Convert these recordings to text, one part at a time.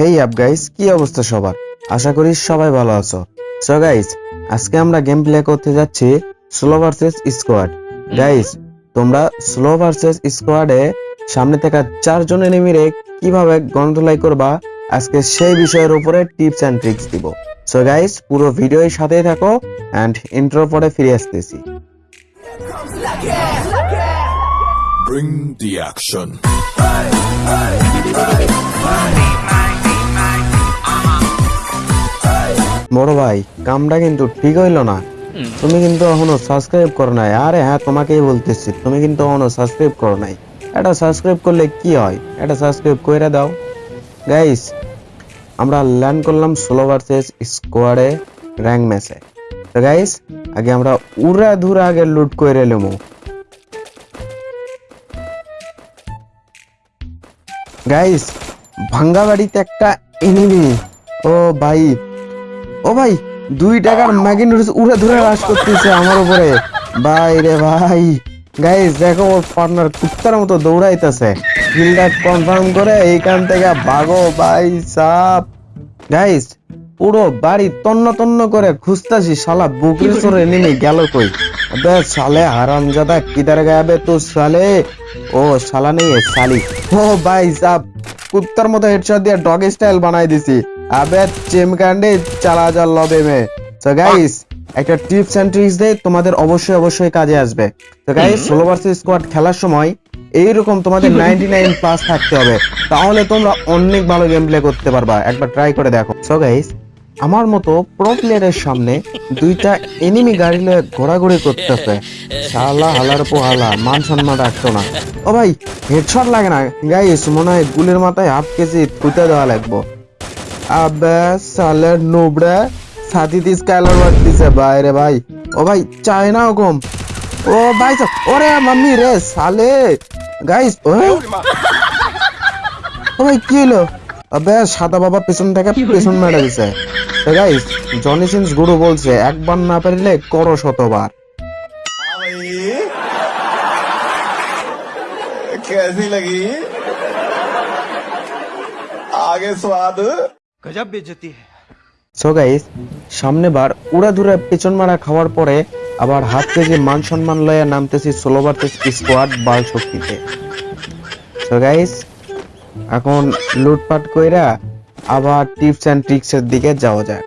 হেই up guys কি অবস্থা সবার? আশা করি সবাই ভালো আছো। সো গাইস আজকে আমরা গেম প্লে করতে যাচ্ছি স্লো ভার্সেস স্কোয়াড গাইস তোমরা স্লো ভার্সেস স্কোয়াডে সামনে থেকে চারজন এনিমিরে কীভাবে গন্ডলাই করবা আজকে সেই বিষয়ের উপরে টিপস এন্ড ট্রিক্স দিব। সো গাইস পুরো ভিডিওর সাথেই থাকো এন্ড ইন্ট্রো পরে ফিরে আসতেছি। Bring the action. বড় ভাই কামটা কিন্তু ঠিক হইল না। তুমি কিন্তু এখনও সাবস্ক্রাইব করো নাই। আরে হ্যাঁ তোমাকেই বলতেছি তুমি কিন্তু এখনও সাবস্ক্রাইব করো নাই। এটা সাবস্ক্রাইব করলে কি হয়? এটা সাবস্ক্রাইব করে দাও। গাইস আমরা ল্যান্ড করলাম ষোলো ভার্সেস স্কোয়াডে র্যাঙ্ক ম্যাচে তো গাইস আগে আমরা উড়া ধুরা আগে লুট করে নেব। গাইস ভাঙ্গা বাড়িতে একটা এনিমি ও ভাই ও ভাই, দুই টাকার ম্যাগি নুডলস উড়ে ধরে রাস করতেছে আমার উপরে। ভাই রে ভাই। গাইস দেখো ওর পার্টনার কুত্তার মতো দৌড়াইতেছে। কিলটা কনফার্ম করে এইখান থেকে ভাগো ভাই সাপ। গাইস পুরো বাড়ি তন্ন তন্ন করে খুঁজতাছি, শালা বুকের সরে নেমে গেল কই? বে সালে হারামজাদা কিদার গায়াবে তো সালে ও শালা নেই সালি ও ভাই সাপ, কুত্তার মতো হেডশট দিয়ে ডগ স্টাইল বানাই দিছি। আবে চিমকান্ডে চালা যা লবে মে। তো গাইস একটা টিপস এন্ড ট্রিক্স দেই তোমাদের অবশ্যই অবশ্যই কাজে আসবে। তো গাইস ষোলো ভার্সেস স্কোয়াড খেলার সময় এইরকম তোমাদের নাইনটি নাইন প্লাস থাকতে হবে। তাহলে তোমরা অনেক ভালো গেম প্লে করতে পারবা। একবার ট্রাই করে দেখো। সো গাইস আমার মতো প্রো প্লেয়ারের সামনে দুইটা এনিমি গাড়ি লয়ে ঘোরাঘুরি করতেছে। শালা হালার পোহালা মান সম্মান রাখতো না। ও ভাই হেডশট লাগে না। গাইস মনে হয় গুলির মাথায় হাফ কেজি থুতে দেওয়া লাগবো। আবে সালের নুবড়ে সাথী দিস কালার মারতিছে ভাই রে ভাই ও ভাই চায় না ওরকম ও ভাই সা- ওরে মাম্মি রে সালে গাইস ও ও ভাই কি হলো আবে সাদা বাবা পেছন থেকে পেছন মেরে দিছে তো গাইস জনি সিন্স গুরু বলছে একবার না পারলে করো শতবার कैसी लगी आगे स्वाद গজব বেজতি সো গাইস সামনে বার উড়াধুরা পেছন মারা খাওয়ার পরে আবার হাত থেকে মান সম্মান লয়া নামতেছি ষোলো বার স্কোয়াড বাল শক্তিতে। সো গাইস এখন লুটপাট কইরা আবার টিপস এন্ড ট্রিক্স এর দিকে যাওয়া যাক।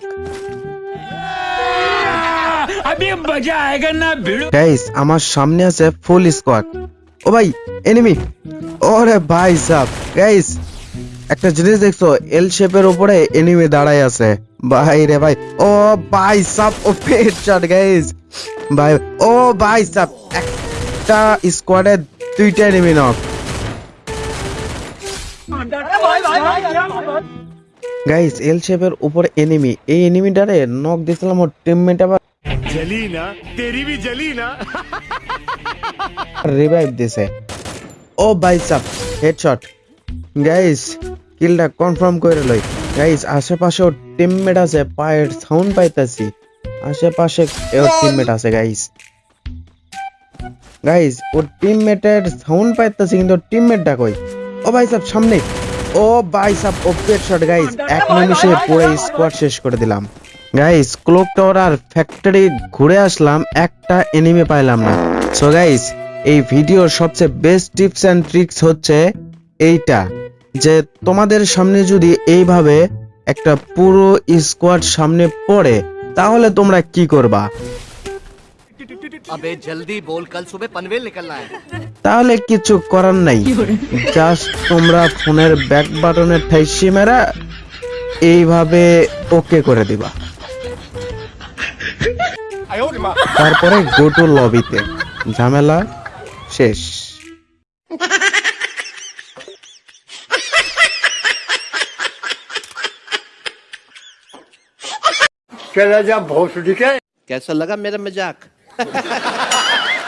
গাইস আমার সামনে আছে ফুল স্কোয়াড ও ভাই এনিমি ওরে ভাই সাহেব গাইস একটা জিনিস দেখছ এল শেপের উপরে এনিমি দাঁড়াই আছে। ভাই রে ভাই ও ভাই সাপ ও পেট শট গাইস ভাই ও ভাই সাপ একটা স্কোয়াডে দুইটা এনিমি নক গাইস এল শেপের উপরে এনিমি এই এনিমি এনিমিটারে নক দিছিলাম ওর টিমমেট আবার। জলি না তেরি ভি জলি না রিভাইভ দিছে। ও ভাই সাপ হেডশট গাইস কিলটা কনফার্ম করে লই। গাইস আশেপাশে ওর টিমমেট আছে, পায়ের সাউন্ড পাইতাছি। আশেপাশে ওর টিমমেট আছে গাইস গাইস ওর টিমমেটের সাউন্ড পাইতাছি, কিন্তু টিমমেটটা কই? ও ভাই সাব সামনে। ও ভাই সাব ও শট গাইস এক নিমিষে পুরো স্কোয়াড শেষ করে দিলাম। গাইস ক্লোক টাওয়ার আর ফ্যাক্টরি ঘুরে আসলাম, একটা এনিমে পাইলাম না। সো গাইস এই ভিডিওর সবচেয়ে বেস্ট টিপস এন্ড ট্রিক্স হচ্ছে এইটা। যে তোমাদের সামনে যদি এইভাবে একটা পুরো স্কোয়াড সামনে পড়ে তাহলে তোমরা কি করবা? তাহলে কিছু করার নাই। জাস্ট তোমরা ফোনের ব্যাক বাটনে ঠাইসি মেরা এইভাবে ওকে করে দিবা। তারপরে গোটু লবিতে ঝামেলা শেষ। चला जा भोसड़ी के। कैसा लगा मेरा मज़ाक?